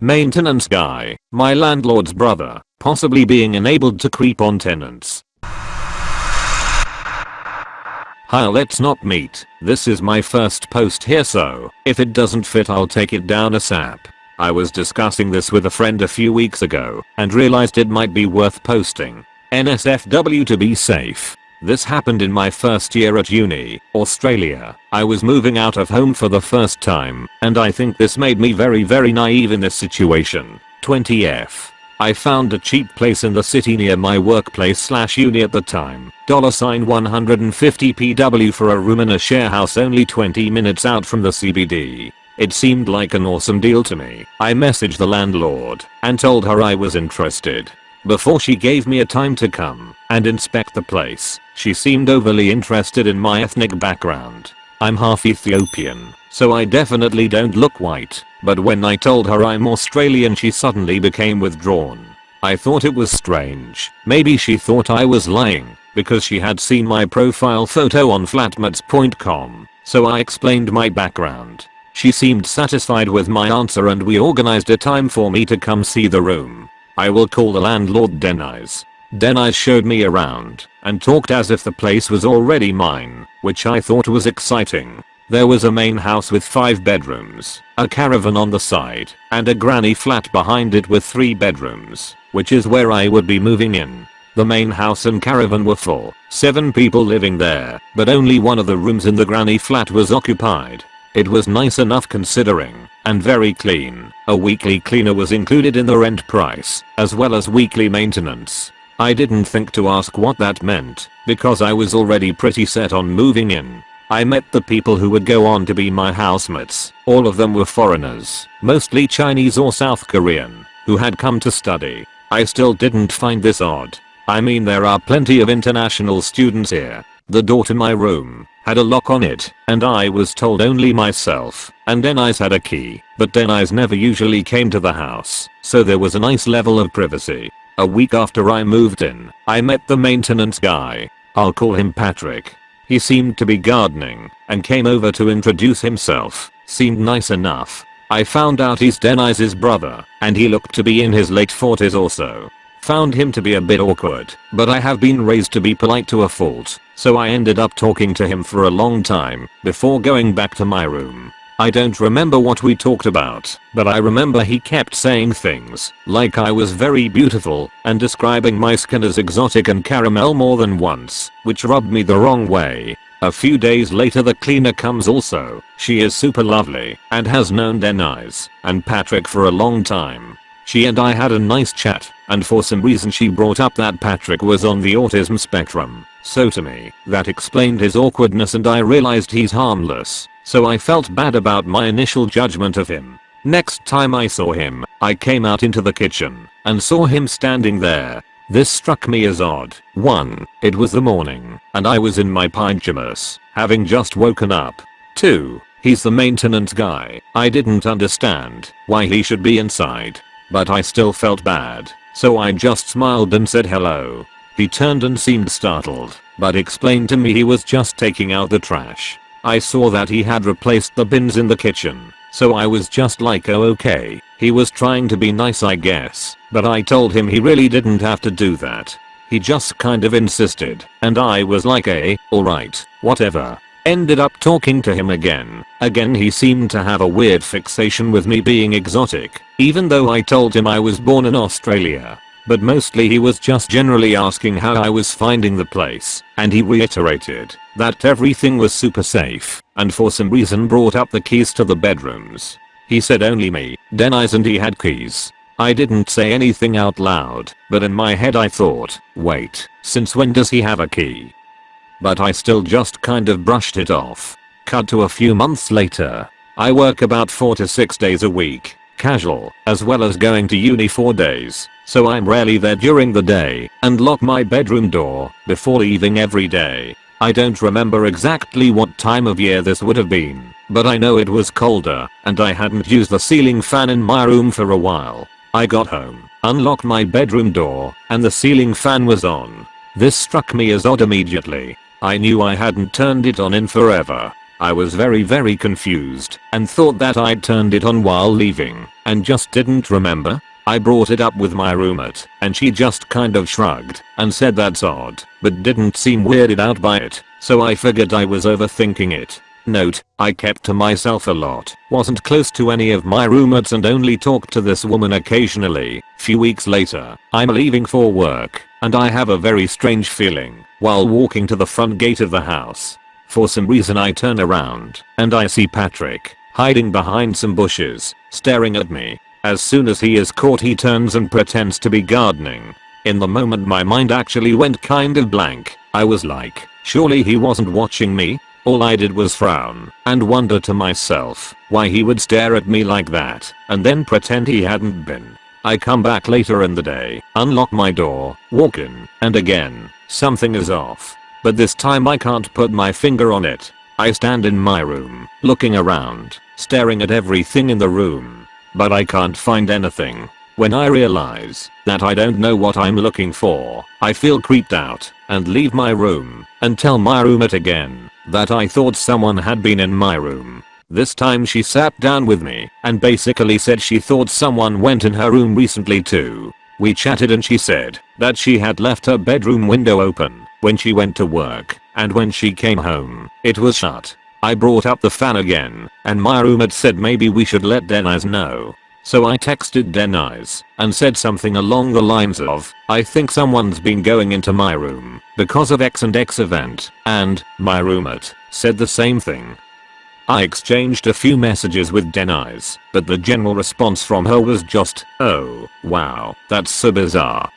Maintenance guy, my landlord's brother, possibly being enabled to creep on tenants. Hi let's not meet, this is my first post here so, if it doesn't fit I'll take it down ASAP. I was discussing this with a friend a few weeks ago, and realized it might be worth posting. NSFW to be safe. This happened in my first year at uni, Australia. I was moving out of home for the first time, and I think this made me very very naive in this situation. 20f. I found a cheap place in the city near my workplace slash uni at the time. Dollar sign 150 PW for a room in a share house only 20 minutes out from the CBD. It seemed like an awesome deal to me. I messaged the landlord and told her I was interested. Before she gave me a time to come and inspect the place, she seemed overly interested in my ethnic background. I'm half Ethiopian, so I definitely don't look white, but when I told her I'm Australian she suddenly became withdrawn. I thought it was strange. Maybe she thought I was lying because she had seen my profile photo on flatmates.com, so I explained my background. She seemed satisfied with my answer and we organized a time for me to come see the room. I will call the landlord Denise. Denise showed me around and talked as if the place was already mine, which I thought was exciting. There was a main house with 5 bedrooms, a caravan on the side, and a granny flat behind it with 3 bedrooms, which is where I would be moving in. The main house and caravan were full, 7 people living there, but only one of the rooms in the granny flat was occupied. It was nice enough considering, and very clean. A weekly cleaner was included in the rent price, as well as weekly maintenance. I didn't think to ask what that meant, because I was already pretty set on moving in. I met the people who would go on to be my housemates. All of them were foreigners, mostly Chinese or South Korean, who had come to study. I still didn't find this odd. I mean there are plenty of international students here. The door to my room had a lock on it, and I was told only myself and Denise had a key, but Denise never usually came to the house, so there was a nice level of privacy. A week after I moved in, I met the maintenance guy. I'll call him Patrick. He seemed to be gardening and came over to introduce himself. Seemed nice enough. I found out he's Denise's brother and he looked to be in his late 40s or so. Found him to be a bit awkward, but I have been raised to be polite to a fault, so I ended up talking to him for a long time before going back to my room. I don't remember what we talked about, but I remember he kept saying things like I was very beautiful and describing my skin as exotic and caramel more than once, which rubbed me the wrong way. A few days later the cleaner comes also. She is super lovely and has known Denise and Patrick for a long time. She and I had a nice chat and for some reason she brought up that Patrick was on the autism spectrum. So to me, that explained his awkwardness and I realized he's harmless so I felt bad about my initial judgment of him. Next time I saw him, I came out into the kitchen and saw him standing there. This struck me as odd. 1. It was the morning and I was in my pyjamas, having just woken up. 2. He's the maintenance guy. I didn't understand why he should be inside. But I still felt bad, so I just smiled and said hello. He turned and seemed startled, but explained to me he was just taking out the trash. I saw that he had replaced the bins in the kitchen, so I was just like oh okay, he was trying to be nice I guess, but I told him he really didn't have to do that. He just kind of insisted, and I was like eh, alright, whatever. Ended up talking to him again. Again he seemed to have a weird fixation with me being exotic, even though I told him I was born in Australia but mostly he was just generally asking how I was finding the place, and he reiterated that everything was super safe, and for some reason brought up the keys to the bedrooms. He said only me, Denise and he had keys. I didn't say anything out loud, but in my head I thought, wait, since when does he have a key? But I still just kind of brushed it off. Cut to a few months later. I work about 4 to 6 days a week, casual, as well as going to uni 4 days, so I'm rarely there during the day and lock my bedroom door before leaving every day. I don't remember exactly what time of year this would have been, but I know it was colder and I hadn't used the ceiling fan in my room for a while. I got home, unlocked my bedroom door, and the ceiling fan was on. This struck me as odd immediately. I knew I hadn't turned it on in forever. I was very very confused and thought that I'd turned it on while leaving and just didn't remember. I brought it up with my roommate and she just kind of shrugged and said that's odd but didn't seem weirded out by it so I figured I was overthinking it. Note, I kept to myself a lot, wasn't close to any of my roommates and only talked to this woman occasionally. Few weeks later, I'm leaving for work and I have a very strange feeling while walking to the front gate of the house. For some reason I turn around and I see Patrick hiding behind some bushes, staring at me. As soon as he is caught he turns and pretends to be gardening. In the moment my mind actually went kind of blank. I was like, surely he wasn't watching me? All I did was frown and wonder to myself why he would stare at me like that and then pretend he hadn't been. I come back later in the day, unlock my door, walk in, and again, something is off. But this time I can't put my finger on it. I stand in my room, looking around, staring at everything in the room. But I can't find anything. When I realize that I don't know what I'm looking for, I feel creeped out and leave my room and tell my roommate again that I thought someone had been in my room. This time she sat down with me and basically said she thought someone went in her room recently too. We chatted and she said that she had left her bedroom window open when she went to work and when she came home, it was shut. I brought up the fan again and my roommate said maybe we should let Denise know so I texted Denise and said something along the lines of, I think someone's been going into my room because of X and X event, and my roommate said the same thing. I exchanged a few messages with Denise, but the general response from her was just, oh, wow, that's so bizarre.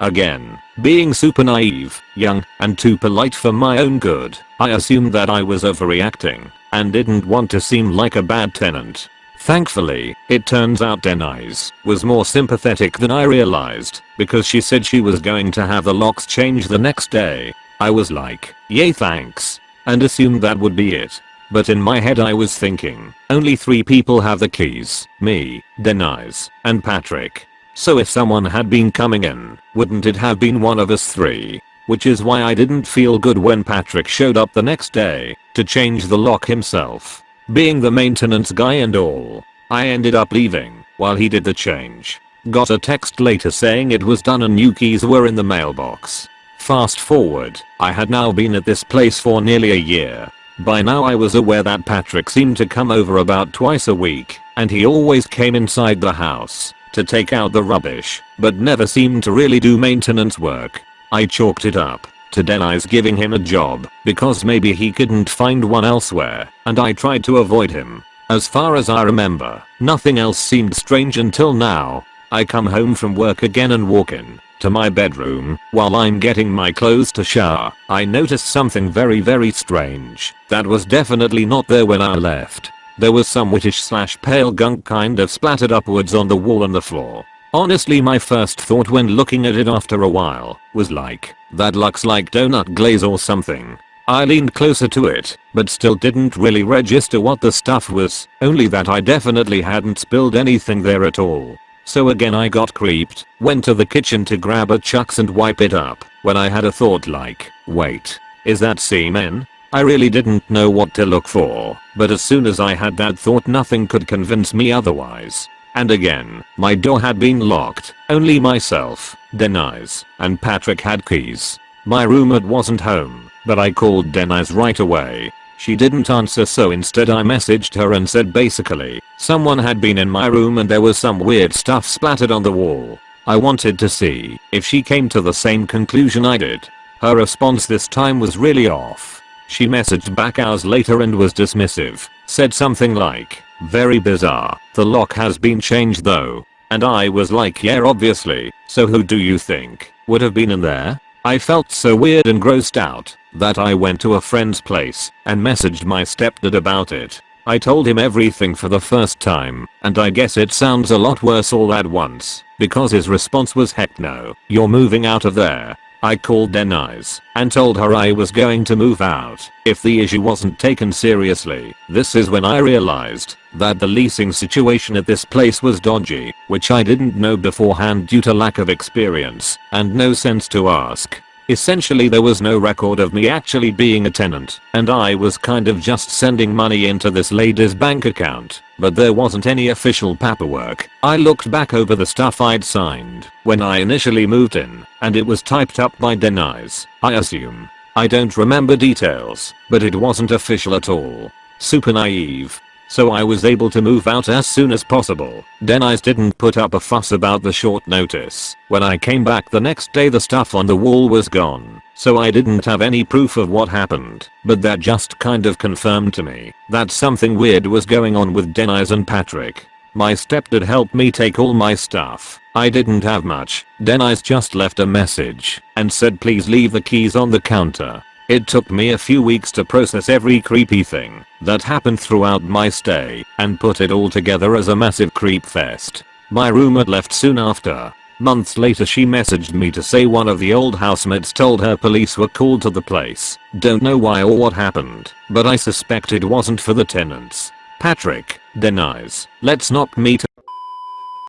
Again, being super naive, young, and too polite for my own good, I assumed that I was overreacting and didn't want to seem like a bad tenant. Thankfully, it turns out Denise was more sympathetic than I realized because she said she was going to have the locks changed the next day. I was like, yay thanks, and assumed that would be it. But in my head I was thinking, only three people have the keys, me, Denise, and Patrick. So if someone had been coming in, wouldn't it have been one of us three? Which is why I didn't feel good when Patrick showed up the next day to change the lock himself. Being the maintenance guy and all, I ended up leaving while he did the change. Got a text later saying it was done and new keys were in the mailbox. Fast forward, I had now been at this place for nearly a year. By now I was aware that Patrick seemed to come over about twice a week, and he always came inside the house to take out the rubbish, but never seemed to really do maintenance work. I chalked it up to Denise giving him a job because maybe he couldn't find one elsewhere and I tried to avoid him. As far as I remember, nothing else seemed strange until now. I come home from work again and walk in to my bedroom while I'm getting my clothes to shower. I noticed something very very strange that was definitely not there when I left. There was some whitish slash pale gunk kind of splattered upwards on the wall and the floor. Honestly my first thought when looking at it after a while was like, that looks like donut glaze or something. I leaned closer to it, but still didn't really register what the stuff was, only that I definitely hadn't spilled anything there at all. So again I got creeped, went to the kitchen to grab a Chux and wipe it up, when I had a thought like, wait, is that semen? I really didn't know what to look for, but as soon as I had that thought nothing could convince me otherwise. And again, my door had been locked, only myself, Denise, and Patrick had keys. My roommate wasn't home, but I called Denise right away. She didn't answer so instead I messaged her and said basically, someone had been in my room and there was some weird stuff splattered on the wall. I wanted to see if she came to the same conclusion I did. Her response this time was really off. She messaged back hours later and was dismissive, said something like, very bizarre. The lock has been changed though. And I was like yeah obviously, so who do you think would have been in there? I felt so weird and grossed out that I went to a friend's place and messaged my stepdad about it. I told him everything for the first time, and I guess it sounds a lot worse all at once, because his response was heck no, you're moving out of there, I called Denise and told her I was going to move out if the issue wasn't taken seriously. This is when I realized that the leasing situation at this place was dodgy, which I didn't know beforehand due to lack of experience and no sense to ask. Essentially there was no record of me actually being a tenant and I was kind of just sending money into this lady's bank account but there wasn't any official paperwork. I looked back over the stuff I'd signed when I initially moved in and it was typed up by Denise, I assume. I don't remember details, but it wasn't official at all. Super naive. So I was able to move out as soon as possible. Denise didn't put up a fuss about the short notice. When I came back the next day the stuff on the wall was gone. So I didn't have any proof of what happened. But that just kind of confirmed to me that something weird was going on with Denise and Patrick. My stepdad helped me take all my stuff. I didn't have much. Denise just left a message and said please leave the keys on the counter. It took me a few weeks to process every creepy thing that happened throughout my stay and put it all together as a massive creep fest. My roommate left soon after. Months later she messaged me to say one of the old housemates told her police were called to the place. Don't know why or what happened, but I suspect it wasn't for the tenants. Patrick, Denise, let's not meet